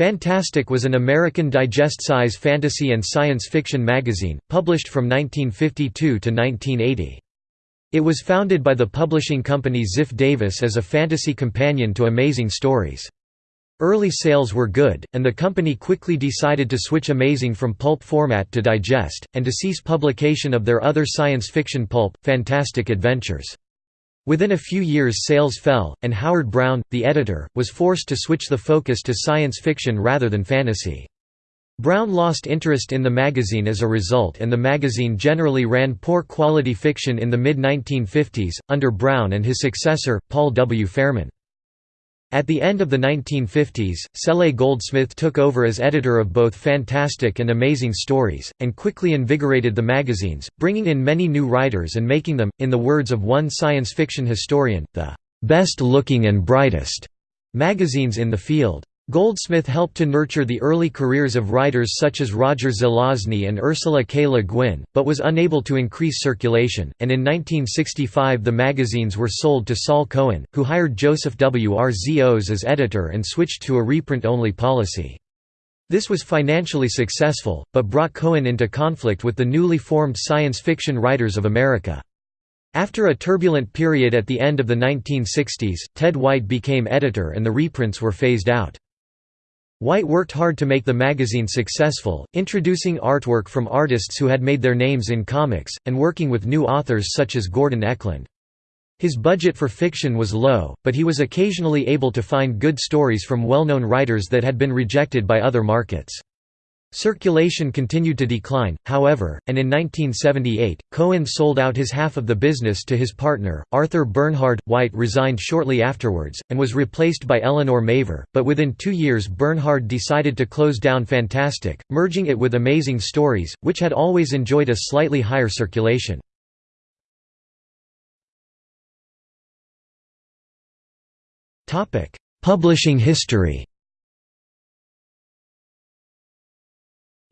Fantastic was an American digest-size fantasy and science fiction magazine, published from 1952 to 1980. It was founded by the publishing company Ziff Davis as a fantasy companion to Amazing Stories. Early sales were good, and the company quickly decided to switch Amazing from pulp format to digest, and to cease publication of their other science fiction pulp, Fantastic Adventures. Within a few years sales fell, and Howard Brown, the editor, was forced to switch the focus to science fiction rather than fantasy. Brown lost interest in the magazine as a result and the magazine generally ran poor quality fiction in the mid-1950s, under Brown and his successor, Paul W. Fairman. At the end of the 1950s, Cele Goldsmith took over as editor of both Fantastic and Amazing Stories, and quickly invigorated the magazines, bringing in many new writers and making them, in the words of one science fiction historian, the "...best-looking and brightest." magazines in the field. Goldsmith helped to nurture the early careers of writers such as Roger Zelazny and Ursula K. Le Guin, but was unable to increase circulation, and in 1965 the magazines were sold to Saul Cohen, who hired Joseph Wrzos as editor and switched to a reprint-only policy. This was financially successful, but brought Cohen into conflict with the newly formed Science Fiction Writers of America. After a turbulent period at the end of the 1960s, Ted White became editor and the reprints were phased out. White worked hard to make the magazine successful, introducing artwork from artists who had made their names in comics, and working with new authors such as Gordon Eklund. His budget for fiction was low, but he was occasionally able to find good stories from well-known writers that had been rejected by other markets. Circulation continued to decline, however, and in 1978, Cohen sold out his half of the business to his partner, Arthur Bernhard. White resigned shortly afterwards, and was replaced by Eleanor Mavor, but within two years Bernhard decided to close down Fantastic, merging it with Amazing Stories, which had always enjoyed a slightly higher circulation. Publishing history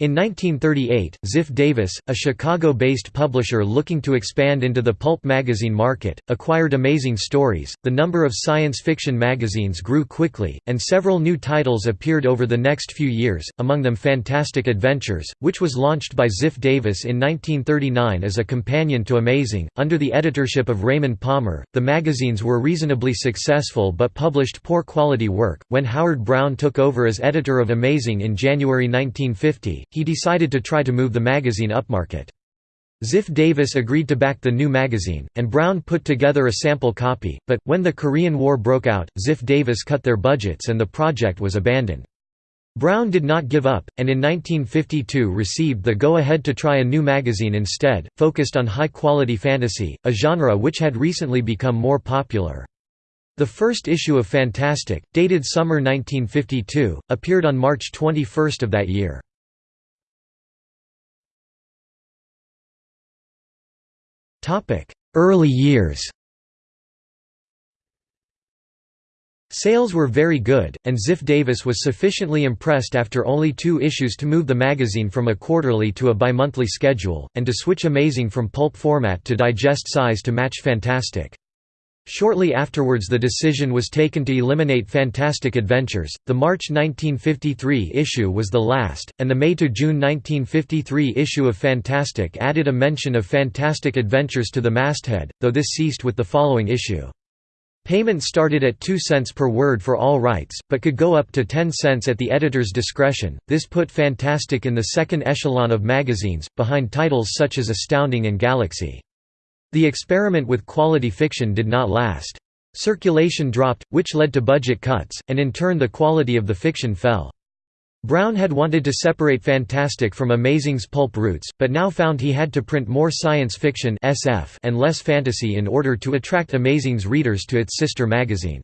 In 1938, Ziff Davis, a Chicago-based publisher looking to expand into the pulp magazine market, acquired Amazing Stories. The number of science fiction magazines grew quickly, and several new titles appeared over the next few years, among them Fantastic Adventures, which was launched by Ziff Davis in 1939 as a companion to Amazing. Under the editorship of Raymond Palmer, the magazines were reasonably successful but published poor quality work. When Howard Brown took over as editor of Amazing in January 1950, he decided to try to move the magazine upmarket. Ziff Davis agreed to back the new magazine, and Brown put together a sample copy, but, when the Korean War broke out, Ziff Davis cut their budgets and the project was abandoned. Brown did not give up, and in 1952 received the go-ahead to try a new magazine instead, focused on high-quality fantasy, a genre which had recently become more popular. The first issue of Fantastic, dated summer 1952, appeared on March 21 of that year. Early years Sales were very good, and Ziff Davis was sufficiently impressed after only two issues to move the magazine from a quarterly to a bi-monthly schedule, and to switch Amazing from pulp format to digest size to match Fantastic. Shortly afterwards the decision was taken to eliminate Fantastic Adventures. The March 1953 issue was the last, and the May to June 1953 issue of Fantastic added a mention of Fantastic Adventures to the masthead, though this ceased with the following issue. Payment started at 2 cents per word for all rights, but could go up to 10 cents at the editor's discretion. This put Fantastic in the second echelon of magazines, behind titles such as Astounding and Galaxy. The experiment with quality fiction did not last. Circulation dropped, which led to budget cuts, and in turn the quality of the fiction fell. Brown had wanted to separate Fantastic from Amazing's pulp roots, but now found he had to print more science fiction SF and less fantasy in order to attract Amazing's readers to its sister magazine.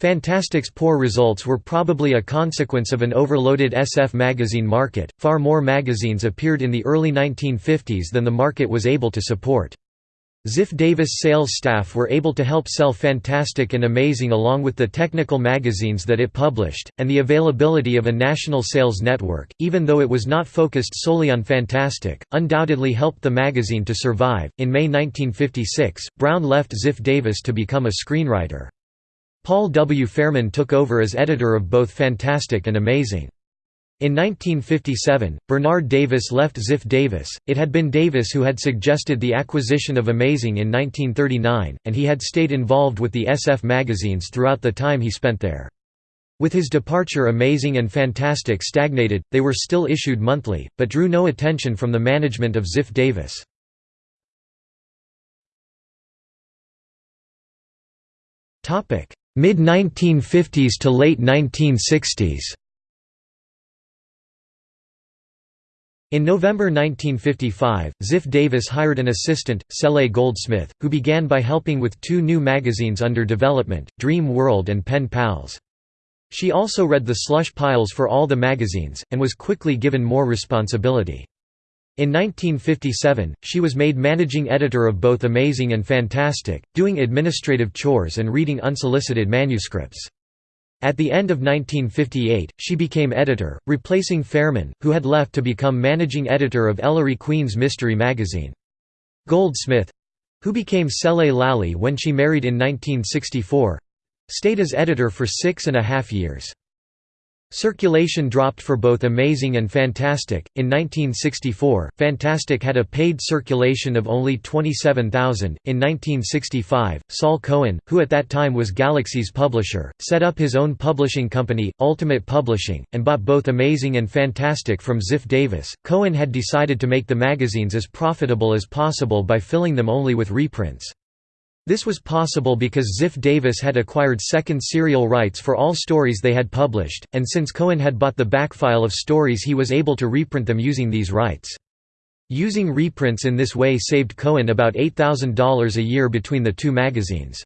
Fantastic's poor results were probably a consequence of an overloaded SF magazine market. Far more magazines appeared in the early 1950s than the market was able to support. Ziff Davis sales staff were able to help sell Fantastic and Amazing along with the technical magazines that it published, and the availability of a national sales network, even though it was not focused solely on Fantastic, undoubtedly helped the magazine to survive. In May 1956, Brown left Ziff Davis to become a screenwriter. Paul W. Fairman took over as editor of both Fantastic and Amazing. In 1957, Bernard Davis left Ziff Davis. It had been Davis who had suggested the acquisition of Amazing in 1939, and he had stayed involved with the SF magazines throughout the time he spent there. With his departure Amazing and Fantastic stagnated, they were still issued monthly, but drew no attention from the management of Ziff Davis. Mid-1950s to late 1960s In November 1955, Ziff Davis hired an assistant, Cele Goldsmith, who began by helping with two new magazines under development, Dream World and Pen Pals. She also read the slush piles for all the magazines, and was quickly given more responsibility. In 1957, she was made managing editor of both Amazing and Fantastic, doing administrative chores and reading unsolicited manuscripts. At the end of 1958, she became editor, replacing Fairman, who had left to become managing editor of Ellery Queen's mystery magazine. Goldsmith—who became Cele Lally when she married in 1964, Stayed as editor for six and a half years. Circulation dropped for both Amazing and Fantastic. In 1964, Fantastic had a paid circulation of only 27,000. In 1965, Saul Cohen, who at that time was Galaxy's publisher, set up his own publishing company, Ultimate Publishing, and bought both Amazing and Fantastic from Ziff Davis. Cohen had decided to make the magazines as profitable as possible by filling them only with reprints. This was possible because Ziff Davis had acquired second serial rights for all stories they had published, and since Cohen had bought the backfile of stories he was able to reprint them using these rights. Using reprints in this way saved Cohen about $8,000 a year between the two magazines.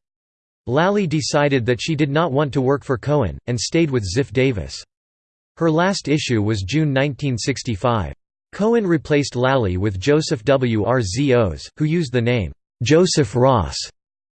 Lally decided that she did not want to work for Cohen, and stayed with Ziff Davis. Her last issue was June 1965. Cohen replaced Lally with Joseph Wrzos, who used the name, Joseph Ross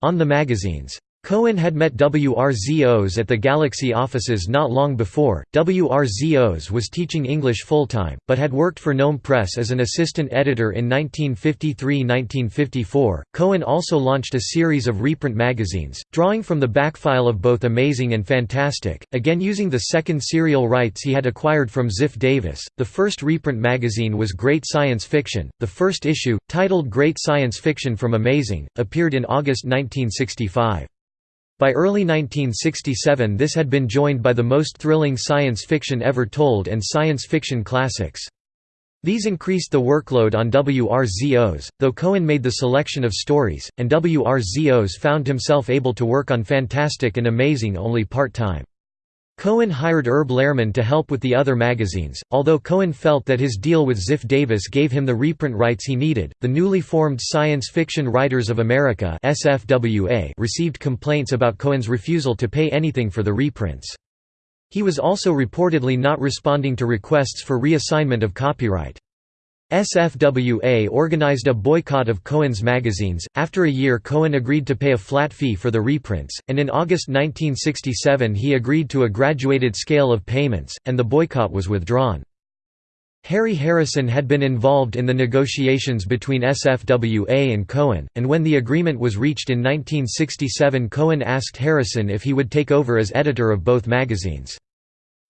on the magazines. Cohen had met Wrzos at the Galaxy offices not long before. Wrzos was teaching English full-time, but had worked for Gnome Press as an assistant editor in 1953–1954. Cohen also launched a series of reprint magazines, drawing from the backfile of both Amazing and Fantastic, again using the second serial rights he had acquired from Ziff Davis. The first reprint magazine was Great Science Fiction. The first issue, titled Great Science Fiction from Amazing, appeared in August 1965. By early 1967 this had been joined by the most thrilling science fiction ever told and science fiction classics. These increased the workload on Wrzos, though Cohen made the selection of stories, and Wrzos found himself able to work on Fantastic and Amazing only part-time. Cohen hired Herb Lehrman to help with the other magazines, although Cohen felt that his deal with Ziff Davis gave him the reprint rights he needed. The newly formed Science Fiction Writers of America (SFWA) received complaints about Cohen's refusal to pay anything for the reprints. He was also reportedly not responding to requests for reassignment of copyright. SFWA organized a boycott of Cohen's magazines. After a year, Cohen agreed to pay a flat fee for the reprints, and in August 1967 he agreed to a graduated scale of payments, and the boycott was withdrawn. Harry Harrison had been involved in the negotiations between SFWA and Cohen, and when the agreement was reached in 1967 Cohen asked Harrison if he would take over as editor of both magazines.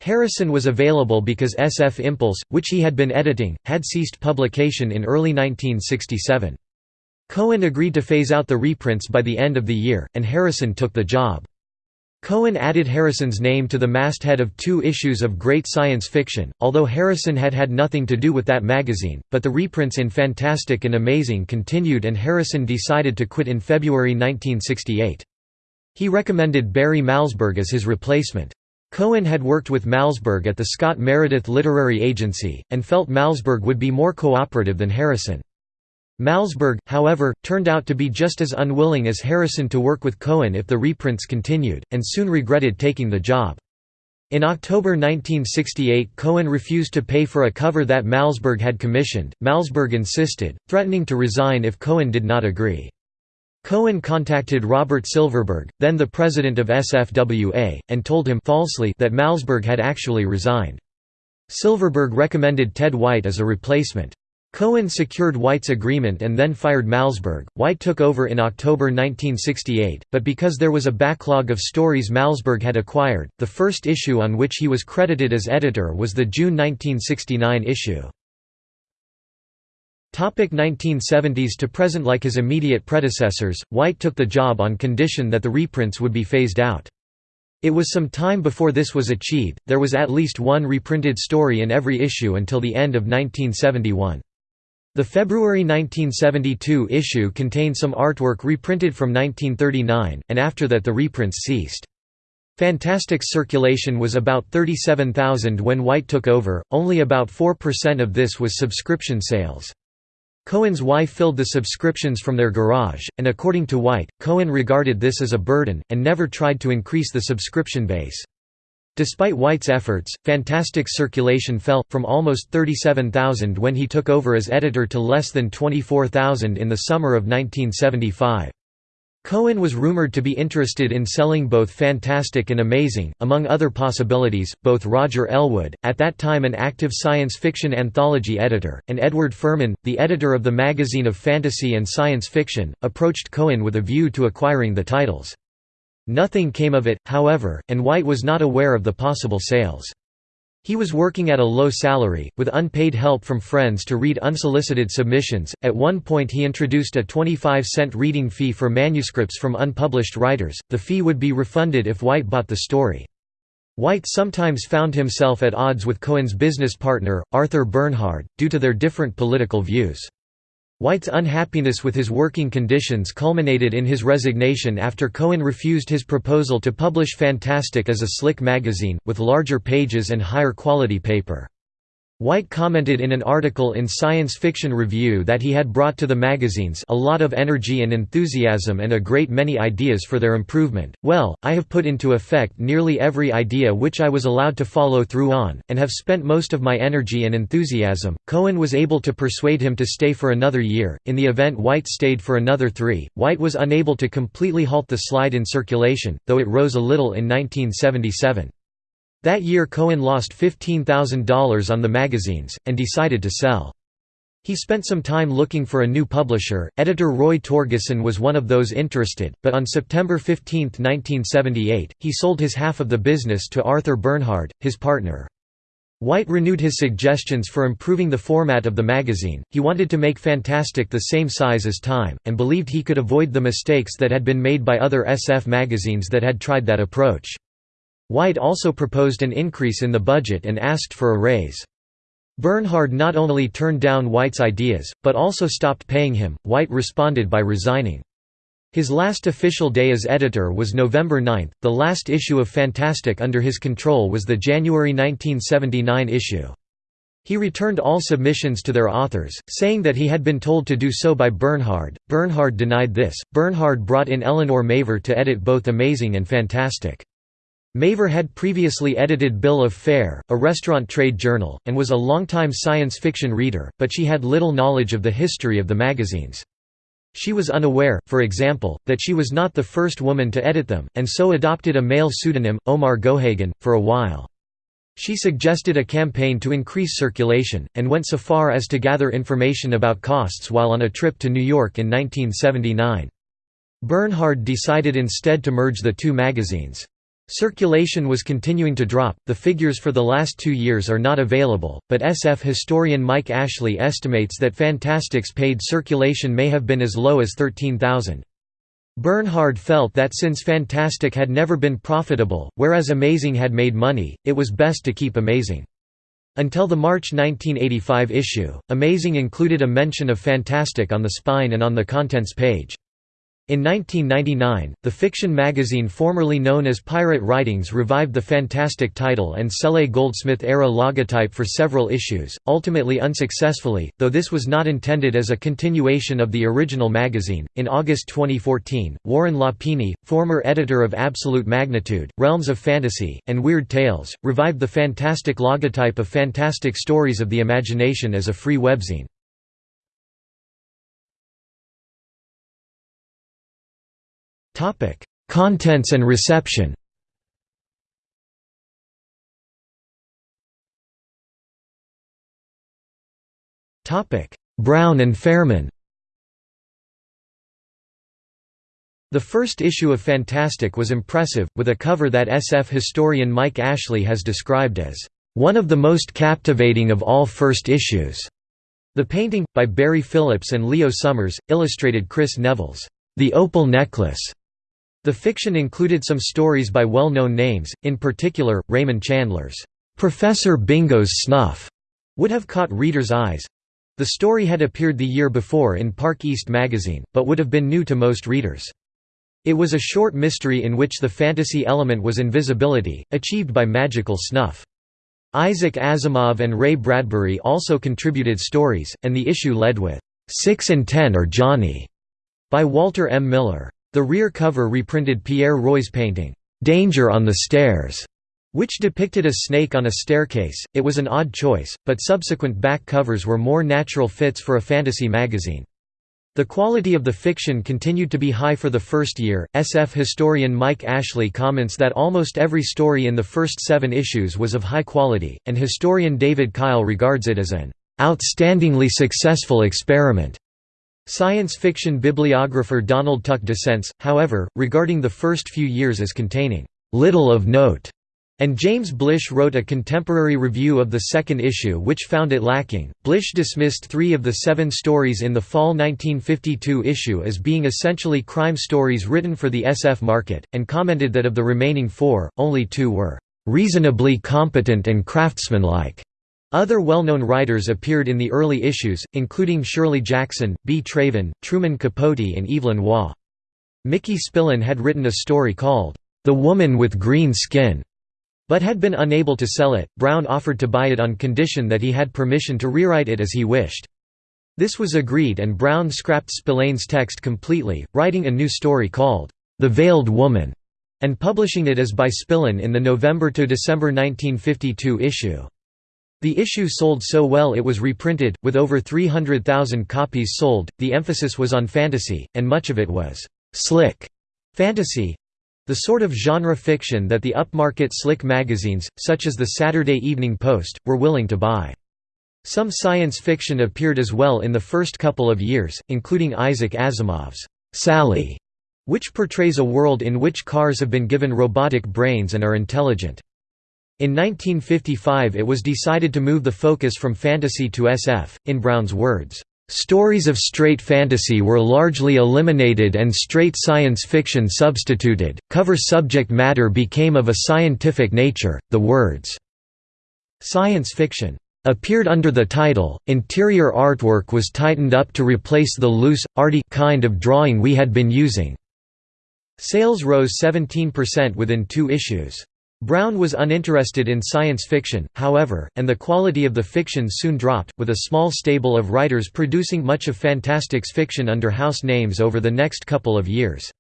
Harrison was available because SF Impulse, which he had been editing, had ceased publication in early 1967. Cohen agreed to phase out the reprints by the end of the year, and Harrison took the job. Cohen added Harrison's name to the masthead of two issues of Great Science Fiction, although Harrison had had nothing to do with that magazine, but the reprints in Fantastic and Amazing continued and Harrison decided to quit in February 1968. He recommended Barry Malzberg as his replacement. Cohen had worked with Malzberg at the Scott Meredith Literary Agency, and felt Malzberg would be more cooperative than Harrison. Malzberg, however, turned out to be just as unwilling as Harrison to work with Cohen if the reprints continued, and soon regretted taking the job. In October 1968 Cohen refused to pay for a cover that Malzberg had commissioned, Malzberg insisted, threatening to resign if Cohen did not agree. Cohen contacted Robert Silverberg, then the president of SFWA, and told him falsely that Malzberg had actually resigned. Silverberg recommended Ted White as a replacement. Cohen secured White's agreement and then fired Malzberg. White took over in October 1968, but because there was a backlog of stories Malzberg had acquired, the first issue on which he was credited as editor was the June 1969 issue. Topic 1970s to present Like his immediate predecessors, White took the job on condition that the reprints would be phased out. It was some time before this was achieved, there was at least one reprinted story in every issue until the end of 1971. The February 1972 issue contained some artwork reprinted from 1939, and after that the reprints ceased. Fantastic's circulation was about 37,000 when White took over, only about 4% of this was subscription sales. Cohen's wife filled the subscriptions from their garage, and according to White, Cohen regarded this as a burden, and never tried to increase the subscription base. Despite White's efforts, Fantastic's circulation fell, from almost 37,000 when he took over as editor to less than 24,000 in the summer of 1975. Cohen was rumored to be interested in selling both Fantastic and Amazing, among other possibilities. Both Roger Elwood, at that time an active science fiction anthology editor, and Edward Ferman, the editor of the magazine of fantasy and science fiction, approached Cohen with a view to acquiring the titles. Nothing came of it, however, and White was not aware of the possible sales. He was working at a low salary, with unpaid help from friends to read unsolicited submissions. At one point, he introduced a 25 cent reading fee for manuscripts from unpublished writers. The fee would be refunded if White bought the story. White sometimes found himself at odds with Cohen's business partner, Arthur Bernhard, due to their different political views. White's unhappiness with his working conditions culminated in his resignation after Cohen refused his proposal to publish Fantastic as a slick magazine, with larger pages and higher quality paper. White commented in an article in Science Fiction Review that he had brought to the magazines a lot of energy and enthusiasm and a great many ideas for their improvement. Well, I have put into effect nearly every idea which I was allowed to follow through on, and have spent most of my energy and enthusiasm. Cohen was able to persuade him to stay for another year. In the event White stayed for another three, White was unable to completely halt the slide in circulation, though it rose a little in 1977. That year Cohen lost $15,000 on the magazines, and decided to sell. He spent some time looking for a new publisher. Editor Roy Torgeson was one of those interested, but on September 15, 1978, he sold his half of the business to Arthur Bernhard, his partner. White renewed his suggestions for improving the format of the magazine. He wanted to make Fantastic the same size as Time, and believed he could avoid the mistakes that had been made by other SF magazines that had tried that approach. White also proposed an increase in the budget and asked for a raise. Bernhard not only turned down White's ideas, but also stopped paying him. White responded by resigning. His last official day as editor was November 9. The last issue of Fantastic under his control was the January 1979 issue. He returned all submissions to their authors, saying that he had been told to do so by Bernhard. Bernhard denied this. Bernhard brought in Eleanor Mavor to edit both Amazing and Fantastic. Mavor had previously edited Bill of Fare, a restaurant trade journal, and was a longtime science fiction reader, but she had little knowledge of the history of the magazines. She was unaware, for example, that she was not the first woman to edit them, and so adopted a male pseudonym, Omar Gohagan, for a while. She suggested a campaign to increase circulation, and went so far as to gather information about costs while on a trip to New York in 1979. Bernhard decided instead to merge the two magazines. Circulation was continuing to drop, the figures for the last two years are not available, but SF historian Mike Ashley estimates that Fantastic's paid circulation may have been as low as 13,000. Bernhard felt that since Fantastic had never been profitable, whereas Amazing had made money, it was best to keep Amazing. Until the March 1985 issue, Amazing included a mention of Fantastic on the spine and on the contents page. In 1999, the fiction magazine formerly known as Pirate Writings revived the Fantastic title and Cele Goldsmith-era logotype for several issues, ultimately unsuccessfully, though this was not intended as a continuation of the original magazine. In August 2014, Warren Lapine, former editor of Absolute Magnitude, Realms of Fantasy, and Weird Tales, revived the Fantastic logotype of Fantastic Stories of the Imagination as a free webzine. Topic: Contents and reception. Topic: Brown and Fairman. The first issue of Fantastic was impressive, with a cover that SF historian Mike Ashley has described as, "...one of the most captivating of all first issues." The painting, by Barye Phillips and Leo Summers, illustrated Kris Neville's, "...the Opal Necklace." The fiction included some stories by well-known names, in particular, Raymond Chandler's, "...Professor Bingo's Snuff." would have caught readers' eyes. The story had appeared the year before in Park East magazine, but would have been new to most readers. It was a short mystery in which the fantasy element was invisibility, achieved by magical snuff. Isaac Asimov and Ray Bradbury also contributed stories, and the issue led with, Six and Ten Are Johnny, by Walter M. Miller. The rear cover reprinted Pierre Roy's painting, Danger on the Stairs, which depicted a snake on a staircase. It was an odd choice, but subsequent back covers were more natural fits for a fantasy magazine. The quality of the fiction continued to be high for the first year. SF historian Mike Ashley comments that almost every story in the first seven issues was of high quality, and historian David Kyle regards it as an outstandingly successful experiment. Science fiction bibliographer Donald Tuck dissents, however, regarding the first few years as containing little of note and James Blish wrote a contemporary review of the second issue which found it lacking. Blish dismissed three of the seven stories in the fall 1952 issue as being essentially crime stories written for the SF market, and commented that of the remaining four, only two were reasonably competent and craftsmanlike. Other well-known writers appeared in the early issues, including Shirley Jackson, B. Traven, Truman Capote and Evelyn Waugh. Mickey Spillane had written a story called, The Woman with Green Skin, but had been unable to sell it. Brown offered to buy it on condition that he had permission to rewrite it as he wished. This was agreed and Brown scrapped Spillane's text completely, writing a new story called, The Veiled Woman, and publishing it as by Spillane in the November to December 1952 issue. The issue sold so well it was reprinted, with over 300,000 copies sold. The emphasis was on fantasy, and much of it was slick fantasy, the sort of genre fiction that the upmarket slick magazines, such as the Saturday Evening Post, were willing to buy. Some science fiction appeared as well in the first couple of years, including Isaac Asimov's Sally, which portrays a world in which cars have been given robotic brains and are intelligent. In 1955 it was decided to move the focus from fantasy to SF, in Brown's words, Stories of straight fantasy were largely eliminated and straight science fiction substituted. Cover subject matter became of a scientific nature. The words science fiction appeared under the title. Interior artwork was tightened up to replace the loose, arty kind of drawing we had been using. Sales rose 17% within two issues. Brown was uninterested in science fiction, however, and the quality of the fiction soon dropped, with a small stable of writers producing much of Fantastic's fiction under house names over the next couple of years.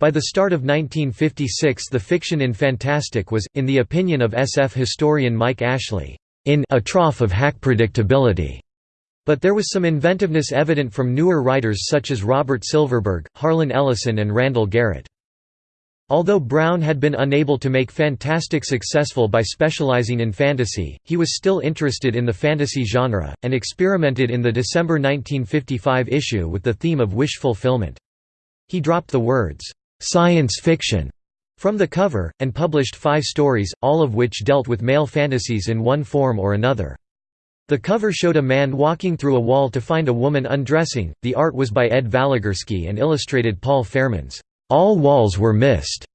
By the start of 1956 the fiction in Fantastic was, in the opinion of SF historian Mike Ashley, in a trough of hack predictability. But there was some inventiveness evident from newer writers such as Robert Silverberg, Harlan Ellison and Randall Garrett. Although Brown had been unable to make Fantastic successful by specializing in fantasy, he was still interested in the fantasy genre, and experimented in the December 1955 issue with the theme of wish fulfillment. He dropped the words, "'science fiction' from the cover, and published five stories, all of which dealt with male fantasies in one form or another. The cover showed a man walking through a wall to find a woman undressing. The art was by Ed Valigorsky and illustrated Paul Fairmans. All walls were Mist.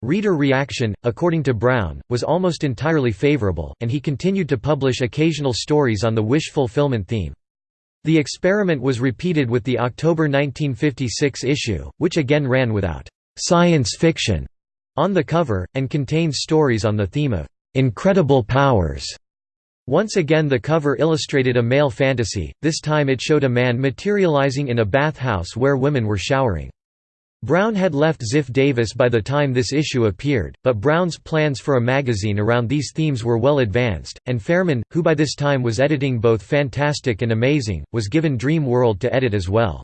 Reader reaction, according to Brown, was almost entirely favorable, and he continued to publish occasional stories on the wish fulfillment theme. The experiment was repeated with the October 1956 issue, which again ran without «science fiction» on the cover, and contains stories on the theme of «incredible powers». Once again the cover illustrated a male fantasy, this time it showed a man materializing in a bathhouse where women were showering. Brown had left Ziff Davis by the time this issue appeared, but Brown's plans for a magazine around these themes were well advanced, and Fairman, who by this time was editing both Fantastic and Amazing, was given Dream World to edit as well.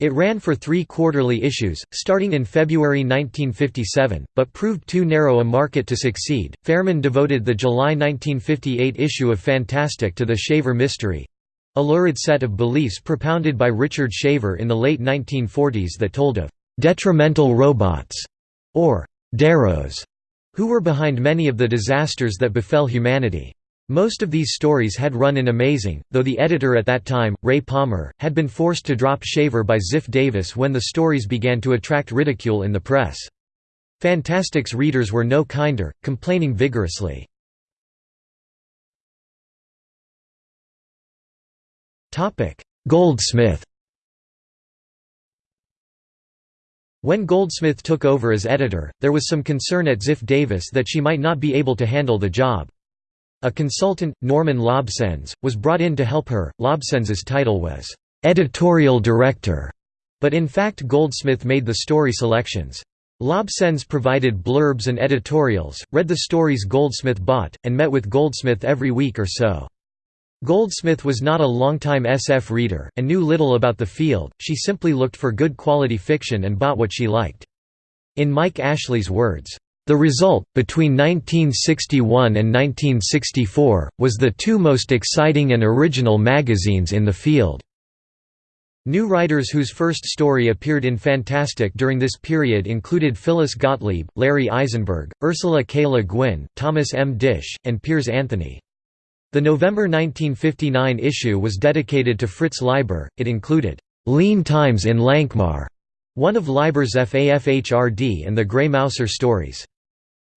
It ran for three quarterly issues, starting in February 1957, but proved too narrow a market to succeed. Fairman devoted the July 1958 issue of Fantastic to the Shaver mystery, a lurid set of beliefs propounded by Richard Shaver in the late 1940s that told of «detrimental robots» or «deros», who were behind many of the disasters that befell humanity. Most of these stories had run in Amazing, though the editor at that time, Ray Palmer, had been forced to drop Shaver by Ziff Davis when the stories began to attract ridicule in the press. Fantastic's readers were no kinder, complaining vigorously. Goldsmith When Goldsmith took over as editor, there was some concern at Ziff Davis that she might not be able to handle the job. A consultant, Norman Lobsenz, was brought in to help her. Lobsenz's title was editorial director, but in fact Goldsmith made the story selections. Lobsenz provided blurbs and editorials, read the stories Goldsmith bought, and met with Goldsmith every week or so. Goldsmith was not a longtime SF reader, and knew little about the field, she simply looked for good quality fiction and bought what she liked. In Mike Ashley's words, the result, between 1961 and 1964, was the two most exciting and original magazines in the field. New writers whose first story appeared in Fantastic during this period included Phyllis Gottlieb, Larry Eisenberg, Ursula K. Le Guin, Thomas M. Disch, and Piers Anthony. The November 1959 issue was dedicated to Fritz Leiber, it included, "'Lean Times in Lankhmar", one of Leiber's Fafhrd and the Grey Mouser stories.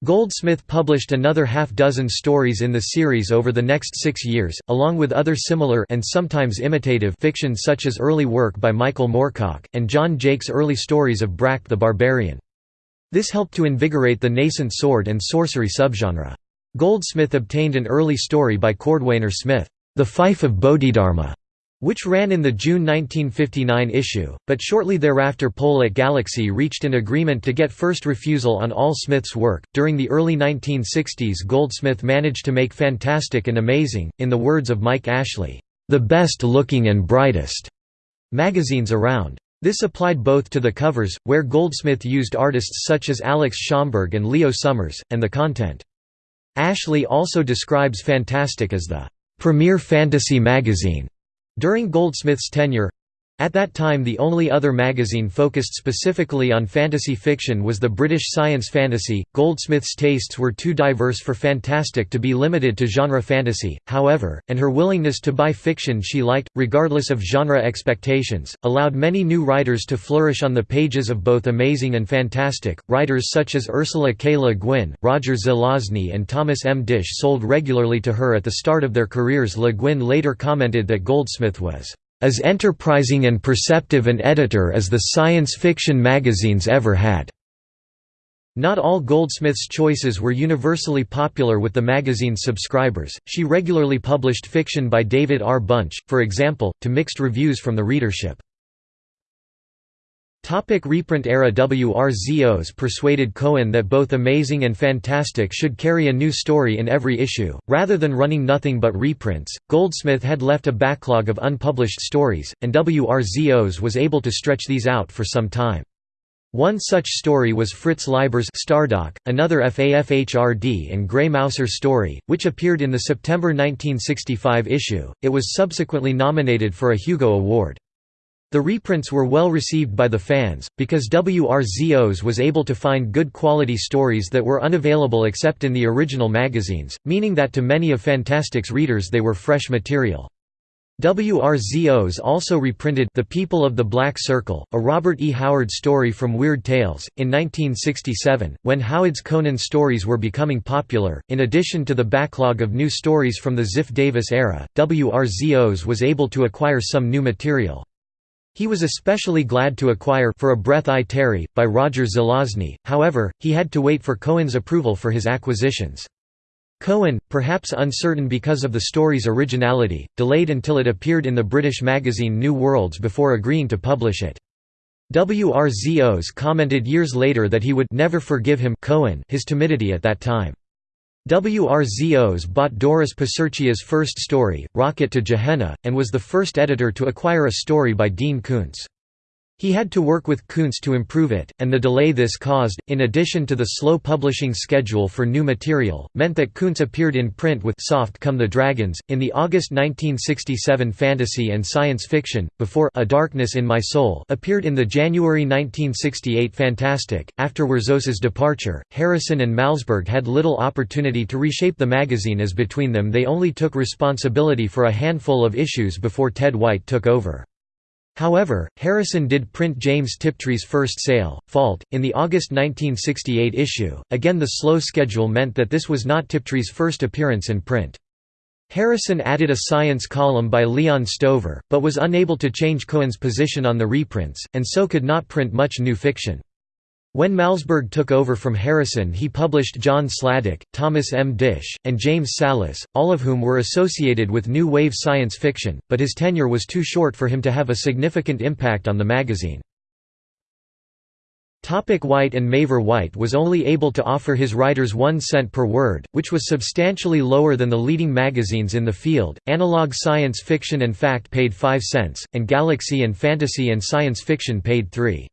Goldsmith published another half-dozen stories in the series over the next six years, along with other similar and sometimes imitative fiction such as early work by Michael Moorcock, and John Jakes' early stories of Brak the Barbarian. This helped to invigorate the nascent sword and sorcery subgenre. Goldsmith obtained an early story by Cordwainer Smith, The Fife of Bodhidharma, which ran in the June 1959 issue, but shortly thereafter Pohl at Galaxy reached an agreement to get first refusal on all Smith's work. During the early 1960s, Goldsmith managed to make Fantastic and Amazing, in the words of Mike Ashley, the best looking and brightest magazines around. This applied both to the covers, where Goldsmith used artists such as Alex Schomburg and Leo Summers, and the content. Ashley also describes Fantastic as the premier fantasy magazine during Goldsmith's tenure, at that time the only other magazine focused specifically on fantasy fiction was the British Science Fantasy. Goldsmith's tastes were too diverse for Fantastic to be limited to genre fantasy, however, and her willingness to buy fiction she liked, regardless of genre expectations, allowed many new writers to flourish on the pages of both Amazing and Fantastic. Writers such as Ursula K. Le Guin, Roger Zelazny, and Thomas M. Disch sold regularly to her at the start of their careers. Le Guin later commented that Goldsmith was as enterprising and perceptive an editor as the science fiction magazines ever had. Not all Goldsmith's choices were universally popular with the magazine's subscribers, she regularly published fiction by David R. Bunch, for example, to mixed reviews from the readership. Topic reprint era Wrzos persuaded Cohen that both Amazing and Fantastic should carry a new story in every issue, rather than running nothing but reprints. Goldsmith had left a backlog of unpublished stories, and Wrzos was able to stretch these out for some time. One such story was Fritz Leiber's Stardock, another Fafhrd and Grey Mouser story, which appeared in the September 1965 issue. It was subsequently nominated for a Hugo Award. The reprints were well received by the fans, because Wrzos was able to find good quality stories that were unavailable except in the original magazines, meaning that to many of Fantastic's readers they were fresh material. Wrzos also reprinted The People of the Black Circle, a Robert E. Howard story from Weird Tales, in 1967, when Howard's Conan stories were becoming popular. In addition to the backlog of new stories from the Ziff Davis era, Wrzos was able to acquire some new material. He was especially glad to acquire For a Breath I Tarry, by Roger Zelazny, however, he had to wait for Cohen's approval for his acquisitions. Cohen, perhaps uncertain because of the story's originality, delayed until it appeared in the British magazine New Worlds before agreeing to publish it. Wrzos commented years later that he would never forgive him Cohen his timidity at that time. Wrzos bought Doris Piserchia's first story, Rocket to Gehenna, and was the first editor to acquire a story by Dean Koontz. He had to work with Koontz to improve it, and the delay this caused, in addition to the slow publishing schedule for new material, meant that Koontz appeared in print with Soft Come the Dragons, in the August 1967 fantasy and science fiction, before A Darkness in My Soul appeared in the January 1968 Fantastic. After Wrzos's departure, Harrison and Malzberg had little opportunity to reshape the magazine as between them they only took responsibility for a handful of issues before Ted White took over. However, Harrison did print James Tiptree's first sale, Fault, in the August 1968 issue. Again, the slow schedule meant that this was not Tiptree's first appearance in print. Harrison added a science column by Leon Stover, but was unable to change Cohen's position on the reprints, and so could not print much new fiction. When Malzberg took over from Harrison he published John Sladek, Thomas M. Disch, and James Sallis, all of whom were associated with new wave science fiction, but his tenure was too short for him to have a significant impact on the magazine. Topic White and Mavor White was only able to offer his writers one cent per word, which was substantially lower than the leading magazines in the field. Analog Science Fiction and Fact paid 5 cents, and Galaxy and Fantasy and Science Fiction paid 3.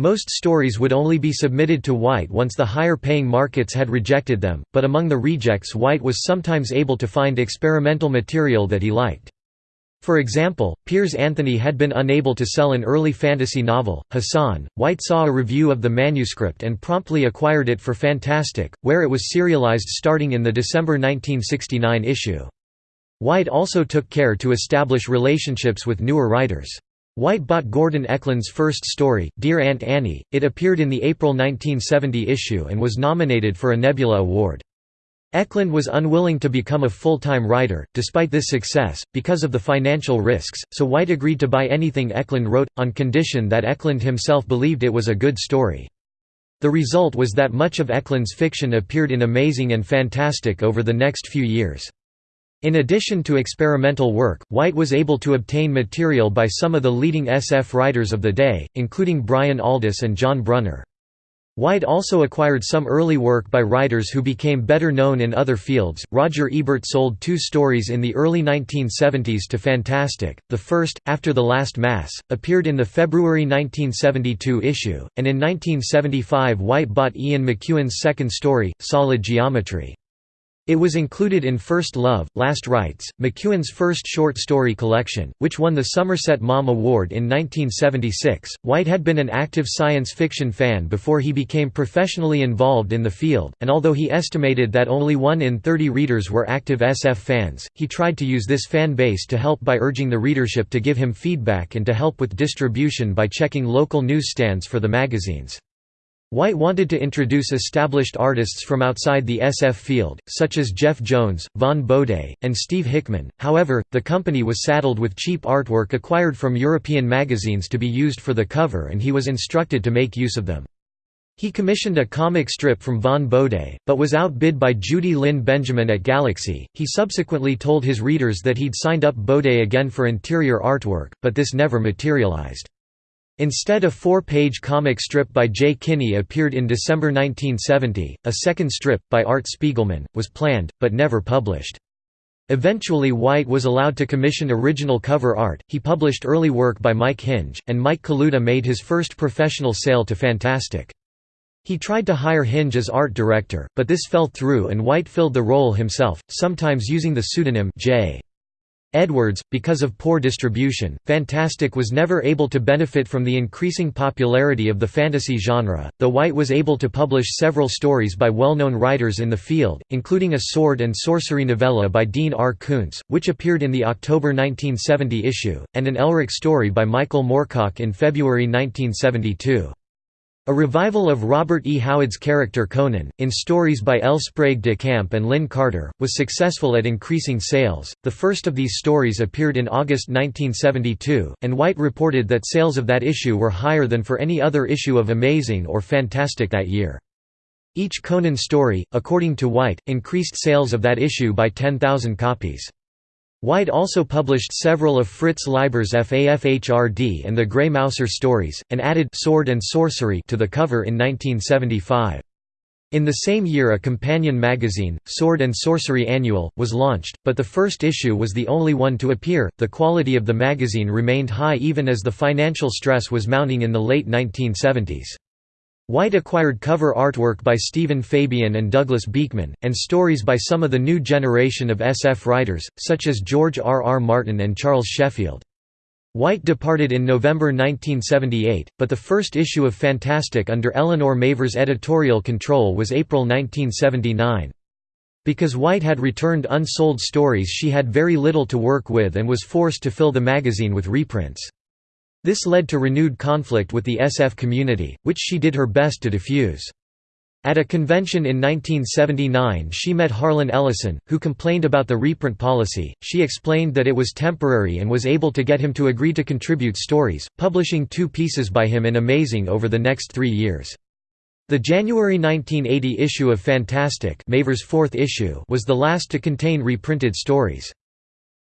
Most stories would only be submitted to White once the higher-paying markets had rejected them, but among the rejects White was sometimes able to find experimental material that he liked. For example, Piers Anthony had been unable to sell an early fantasy novel, Hasan. White saw a review of the manuscript and promptly acquired it for Fantastic, where it was serialized starting in the December 1969 issue. White also took care to establish relationships with newer writers. White bought Gordon Eklund's first story, Dear Aunt Annie. It appeared in the April 1970 issue and was nominated for a Nebula Award. Eklund was unwilling to become a full-time writer, despite this success, because of the financial risks, so White agreed to buy anything Eklund wrote, on condition that Eklund himself believed it was a good story. The result was that much of Eklund's fiction appeared in Amazing and Fantastic over the next few years. In addition to experimental work, White was able to obtain material by some of the leading SF writers of the day, including Brian Aldiss and John Brunner. White also acquired some early work by writers who became better known in other fields. Roger Ebert sold two stories in the early 1970s to Fantastic. The first, After the Last Mass, appeared in the February 1972 issue, and in 1975 White bought Ian McEwan's second story, Solid Geometry. It was included in First Love, Last Rites, McEwan's first short story collection, which won the Somerset Maugham Award in 1976. White had been an active science fiction fan before he became professionally involved in the field, and although he estimated that only 1 in 30 readers were active SF fans, he tried to use this fan base to help by urging the readership to give him feedback and to help with distribution by checking local newsstands for the magazines. White wanted to introduce established artists from outside the SF field, such as Jeff Jones, Vaughn Bodē, and Steve Hickman, however, the company was saddled with cheap artwork acquired from European magazines to be used for the cover and he was instructed to make use of them. He commissioned a comic strip from Vaughn Bodē, but was outbid by Judy Lynn Benjamin at Galaxy. He subsequently told his readers that he'd signed up Bodē again for interior artwork, but this never materialized. Instead a four-page comic strip by Jay Kinney appeared in December 1970, a second strip, by Art Spiegelman, was planned, but never published. Eventually White was allowed to commission original cover art, he published early work by Mike Hinge, and Mike Kaluta made his first professional sale to Fantastic. He tried to hire Hinge as art director, but this fell through and White filled the role himself, sometimes using the pseudonym J. Edwards, because of poor distribution, Fantastic was never able to benefit from the increasing popularity of the fantasy genre, though White was able to publish several stories by well-known writers in the field, including a sword and sorcery novella by Dean R. Koontz, which appeared in the October 1970 issue, and an Elric story by Michael Moorcock in February 1972. A revival of Robert E. Howard's character Conan, in stories by L. Sprague de Camp and Lin Carter, was successful at increasing sales. The first of these stories appeared in August 1972, and White reported that sales of that issue were higher than for any other issue of Amazing or Fantastic that year. Each Conan story, according to White, increased sales of that issue by 10,000 copies. White also published several of Fritz Leiber's Fafhrd and the Grey Mouser stories, and added Sword and Sorcery to the cover in 1975. In the same year a companion magazine, Sword and Sorcery Annual, was launched, but the first issue was the only one to appear. The quality of the magazine remained high even as the financial stress was mounting in the late 1970s. White acquired cover artwork by Stephen Fabian and Douglas Beekman, and stories by some of the new generation of SF writers, such as George R. R. Martin and Charles Sheffield. White departed in November 1978, but the first issue of Fantastic under Eleanor Mavor's editorial control was April 1979. Because White had returned unsold stories she had very little to work with and was forced to fill the magazine with reprints. This led to renewed conflict with the SF community, which she did her best to diffuse. At a convention in 1979 she met Harlan Ellison, who complained about the reprint policy. She explained that it was temporary and was able to get him to agree to contribute stories, publishing two pieces by him in Amazing over the next three years. The January 1980 issue of Fantastic Mavor's fourth issue was the last to contain reprinted stories.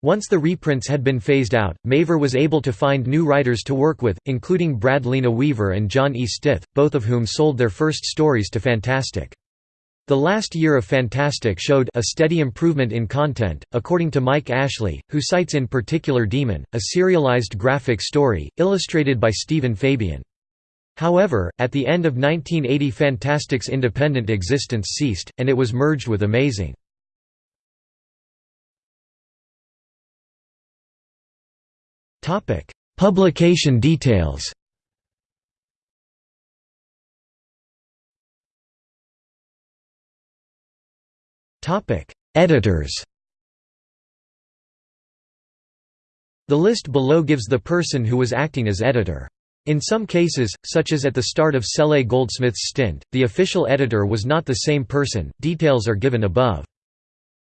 Once the reprints had been phased out, Mavor was able to find new writers to work with, including Brad Linaweaver and John E. Stith, both of whom sold their first stories to Fantastic. The last year of Fantastic showed a steady improvement in content, according to Mike Ashley, who cites in particular Demon, a serialized graphic story, illustrated by Stephen Fabian. However, at the end of 1980 Fantastic's independent existence ceased, and it was merged with Amazing. Publication details Editors The list below gives the person who was acting as editor. In some cases, such as at the start of Cele Goldsmith's stint, the official editor was not the same person. Details are given above.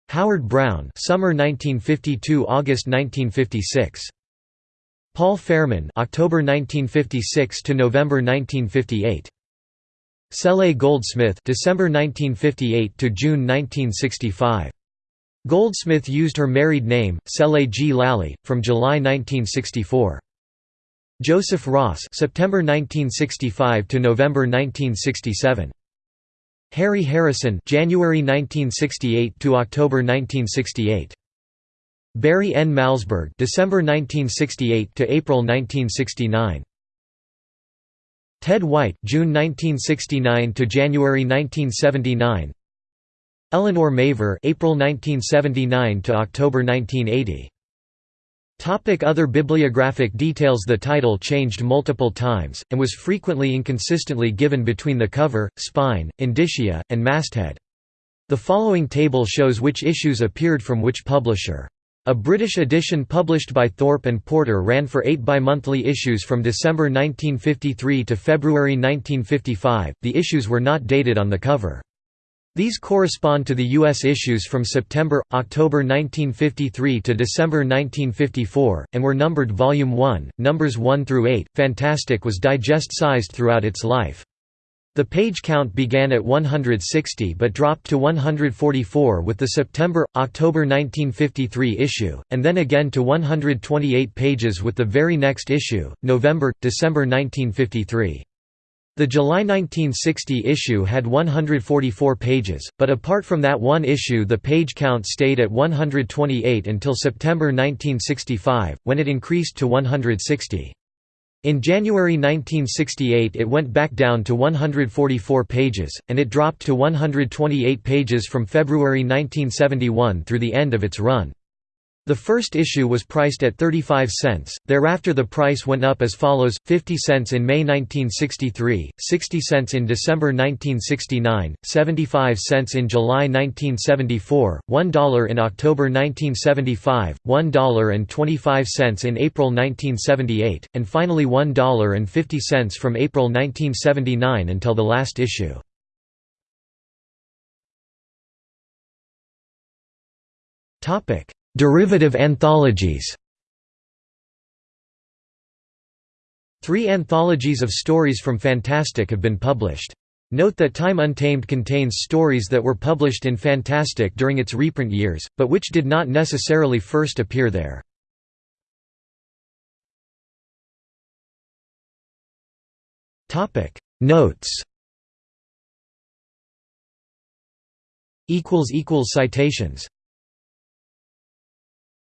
Howard Browne, summer 1952, August 1956. Paul Fairman October 1956 to November 1958 Cele Goldsmith December 1958 to June 1965 Goldsmith used her married name Cele G. Lalli from July 1964 Joseph Wrzos September 1965 to November 1967 Harry Harrison January 1968 to October 1968 Barry N. Malzberg December 1968 to April 1969 Ted White June 1969 to January 1979 Elinor Mavor April 1979 to October 1980 Topic Other bibliographic details The title changed multiple times, and was frequently inconsistently given between the cover, spine, indicia, and masthead. The following table shows which issues appeared from which publisher. A British edition published by Thorpe and Porter ran for eight bi-monthly issues from December 1953 to February 1955, the issues were not dated on the cover. These correspond to the U.S. issues from September, October 1953 to December 1954, and were numbered Volume 1, numbers 1 through 8. Fantastic was digest-sized throughout its life. The page count began at 160 but dropped to 144 with the September-October 1953 issue, and then again to 128 pages with the very next issue, November-December 1953. The July 1960 issue had 144 pages, but apart from that one issue the page count stayed at 128 until September 1965, when it increased to 160. In January 1968 it went back down to 144 pages, and it dropped to 128 pages from February 1971 through the end of its run. The first issue was priced at 35 cents, thereafter the price went up as follows, 50 cents in May 1963, 60 cents in December 1969, 75 cents in July 1974, $1 in October 1975, $1.25 in April 1978, and finally $1.50 from April 1979 until the last issue. Topic Derivative anthologies Three anthologies of stories from Fantastic have been published. Note that Time Untamed contains stories that were published in Fantastic during its reprint years, but which did not necessarily first appear there. Notes Citations